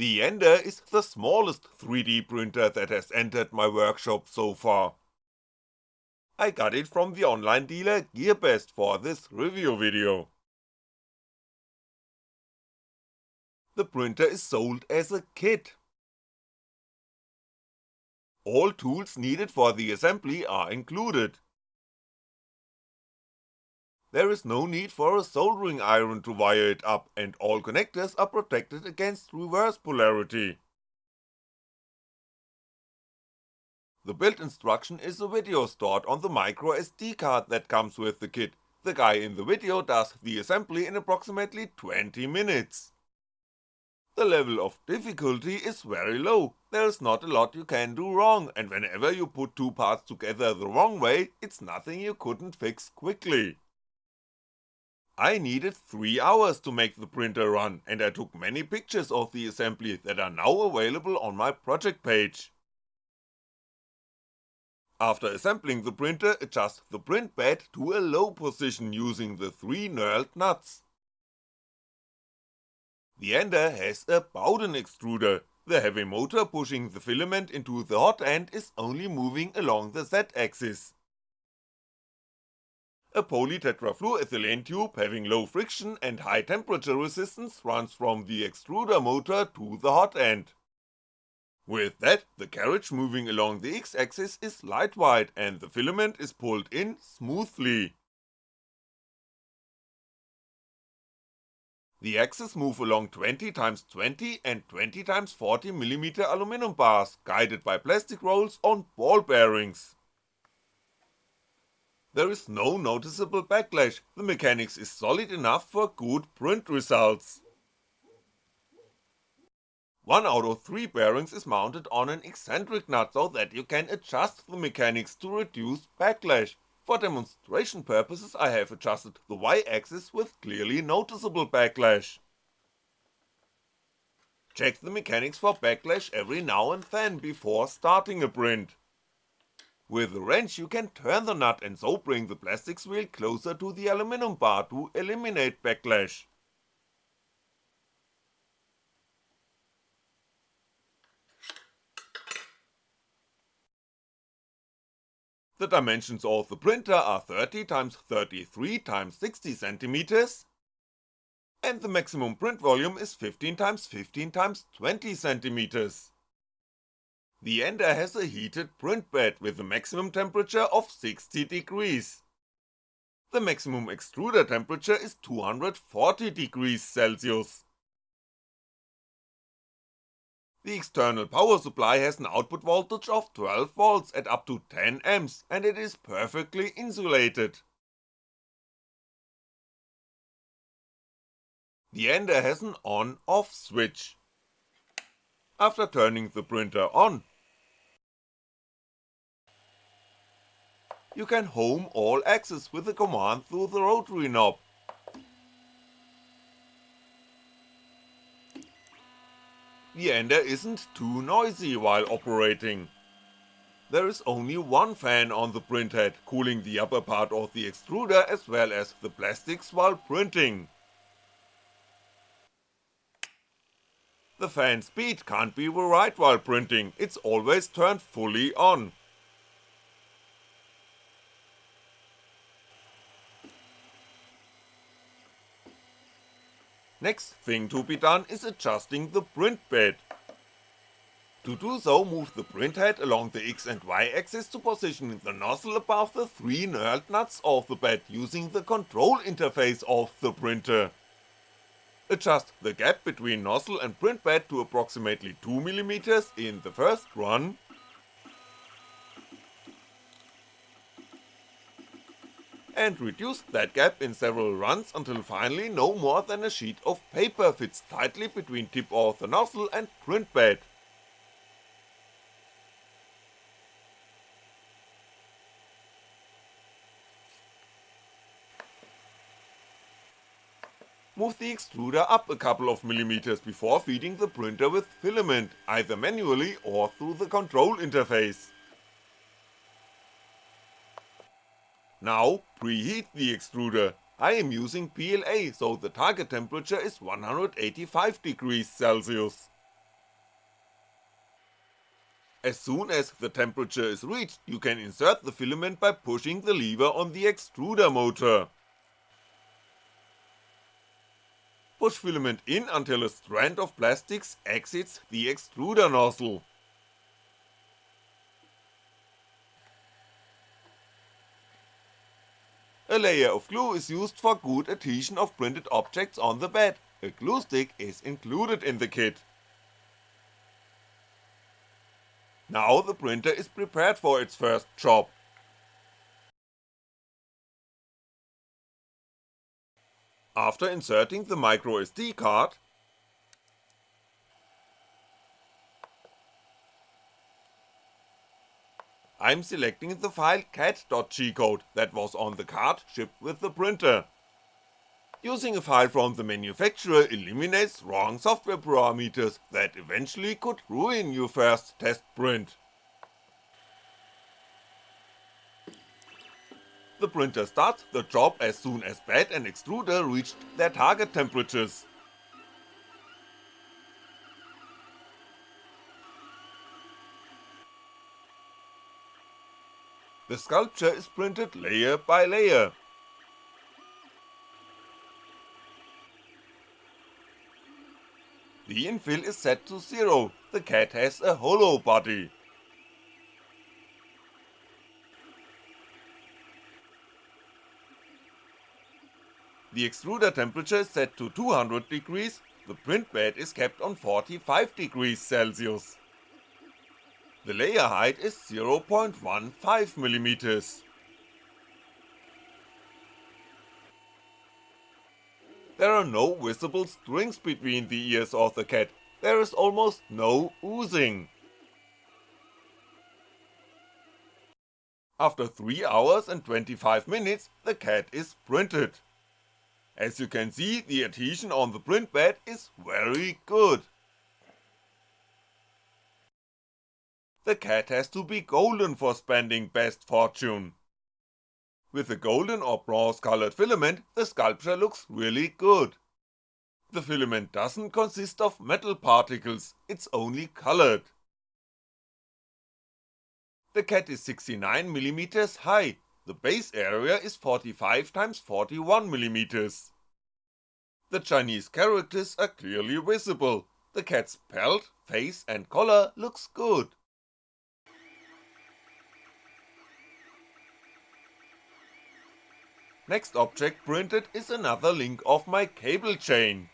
The Ender is the smallest 3D printer that has entered my workshop so far. I got it from the online dealer GearBest for this review video. The printer is sold as a kit. All tools needed for the assembly are included. There is no need for a soldering iron to wire it up and all connectors are protected against reverse polarity. The build instruction is a video stored on the microSD card that comes with the kit, the guy in the video does the assembly in approximately 20 minutes. The level of difficulty is very low, there's not a lot you can do wrong and whenever you put two parts together the wrong way, it's nothing you couldn't fix quickly. I needed 3 hours to make the printer run and I took many pictures of the assembly that are now available on my project page. After assembling the printer, adjust the print bed to a low position using the 3 knurled nuts. The Ender has a Bowden extruder, the heavy motor pushing the filament into the hot end is only moving along the z-axis. A polytetrafluoroethylene tube having low friction and high temperature resistance runs from the extruder motor to the hot end. With that, the carriage moving along the x-axis is light-wide and the filament is pulled in smoothly. The axes move along 20x20 and 20x40mm aluminum bars, guided by plastic rolls on ball bearings. There is no noticeable backlash, the mechanics is solid enough for good print results. One out of three bearings is mounted on an eccentric nut so that you can adjust the mechanics to reduce backlash, for demonstration purposes I have adjusted the y-axis with clearly noticeable backlash. Check the mechanics for backlash every now and then before starting a print. With the wrench you can turn the nut and so bring the plastics wheel closer to the aluminum bar to eliminate backlash. The dimensions of the printer are 30x33x60cm and the maximum print volume is 15x15x20cm. The Ender has a heated print bed with a maximum temperature of 60 degrees. The maximum extruder temperature is 240 degrees Celsius. The external power supply has an output voltage of 12V at up to 10A and it is perfectly insulated. The Ender has an on-off switch. After turning the printer on, you can home all axes with the command through the rotary knob. The Ender isn't too noisy while operating. There is only one fan on the printhead, cooling the upper part of the extruder as well as the plastics while printing. The fan speed can't be varied while printing, it's always turned fully on. Next thing to be done is adjusting the print bed. To do so, move the printhead along the X and Y axis to position the nozzle above the three knurled nuts of the bed using the control interface of the printer. Adjust the gap between nozzle and print bed to approximately 2mm in the first run, and reduce that gap in several runs until finally no more than a sheet of paper fits tightly between tip of the nozzle and print bed. Move the extruder up a couple of millimeters before feeding the printer with filament, either manually or through the control interface. Now, preheat the extruder, I am using PLA so the target temperature is 185 degrees Celsius. As soon as the temperature is reached, you can insert the filament by pushing the lever on the extruder motor. Push filament in until a strand of plastics exits the extruder nozzle. A layer of glue is used for good adhesion of printed objects on the bed, a glue stick is included in the kit. Now the printer is prepared for its first job. After inserting the microSD card, I'm selecting the file cat.g-code that was on the card shipped with the printer. Using a file from the manufacturer eliminates wrong software parameters that eventually could ruin your first test print. The printer starts the job as soon as bed and extruder reached their target temperatures. The sculpture is printed layer by layer. The infill is set to 0, the cat has a hollow body. The extruder temperature is set to 200 degrees, the print bed is kept on 45 degrees Celsius. The layer height is 0.15mm. There are no visible strings between the ears of the cat, there is almost no oozing. After 3 hours and 25 minutes, the cat is printed. As you can see, the adhesion on the print bed is very good. The cat has to be golden for spending best fortune. With a golden or bronze colored filament, the sculpture looks really good. The filament doesn't consist of metal particles, it's only colored. The cat is 69mm high, the base area is 45 x 41mm. The Chinese characters are clearly visible, the cat's pelt, face and collar looks good. Next object printed is another link of my cable chain.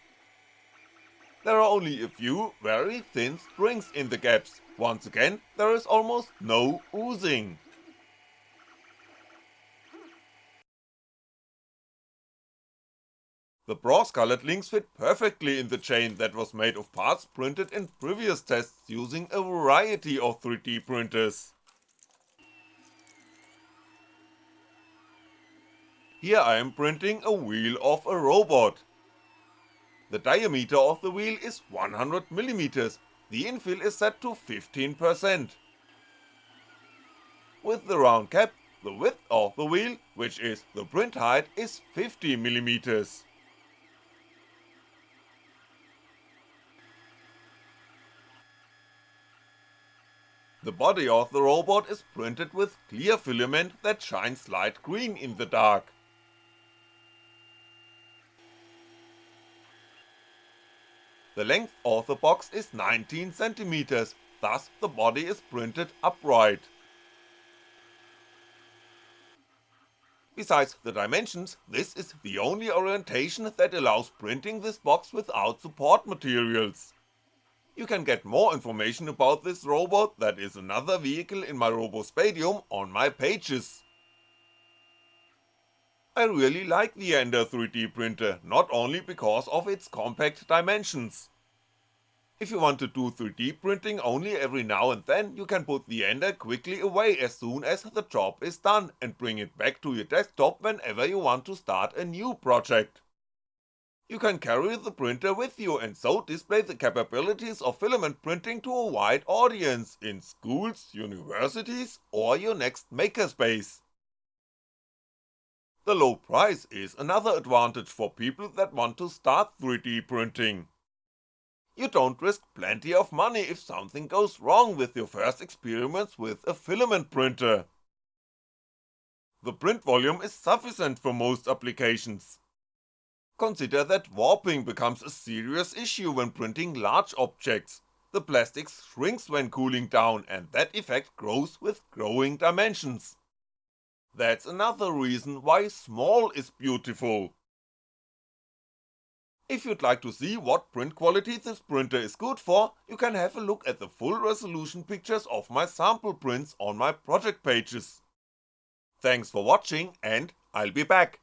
There are only a few very thin strings in the gaps, once again there is almost no oozing. The brass colored links fit perfectly in the chain that was made of parts printed in previous tests using a variety of 3D printers. Here I am printing a wheel of a robot. The diameter of the wheel is 100mm, the infill is set to 15%. With the round cap, the width of the wheel, which is the print height, is 50mm. The body of the robot is printed with clear filament that shines light green in the dark. The length of the box is 19cm, thus the body is printed upright. Besides the dimensions, this is the only orientation that allows printing this box without support materials. You can get more information about this robot that is another vehicle in my Robospadium on my pages. I really like the Ender 3D printer, not only because of its compact dimensions. If you want to do 3D printing only every now and then, you can put the Ender quickly away as soon as the job is done and bring it back to your desktop whenever you want to start a new project. You can carry the printer with you and so display the capabilities of filament printing to a wide audience in schools, universities or your next makerspace. The low price is another advantage for people that want to start 3D printing. You don't risk plenty of money if something goes wrong with your first experiments with a filament printer. The print volume is sufficient for most applications. Consider that warping becomes a serious issue when printing large objects, the plastic shrinks when cooling down and that effect grows with growing dimensions. That's another reason why small is beautiful. If you'd like to see what print quality this printer is good for, you can have a look at the full resolution pictures of my sample prints on my project pages. Thanks for watching and I'll be back.